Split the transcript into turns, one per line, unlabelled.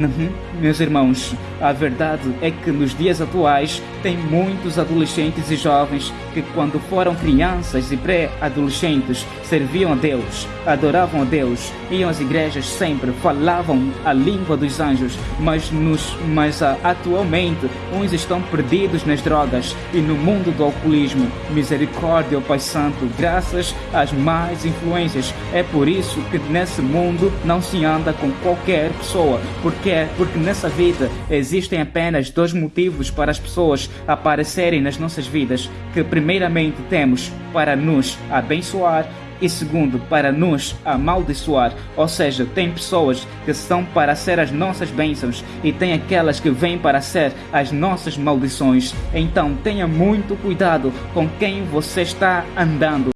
Uhum. Meus irmãos, a verdade é que nos dias atuais tem muitos adolescentes e jovens que quando foram crianças e pré-adolescentes serviam a Deus, adoravam a Deus, iam às igrejas sempre, falavam a língua dos anjos, mas, nos, mas uh, atualmente uns estão perdidos nas drogas e no mundo do alcoolismo. Misericórdia, ó Pai Santo, graças às más influências. É por isso que nesse mundo não se anda com qualquer pessoa, porque é porque nessa vida existem apenas dois motivos para as pessoas aparecerem nas nossas vidas, que primeiramente temos para nos abençoar e segundo, para nos amaldiçoar. Ou seja, tem pessoas que são para ser as nossas bênçãos e tem aquelas que vêm para ser as nossas maldições. Então tenha muito cuidado com quem você está andando.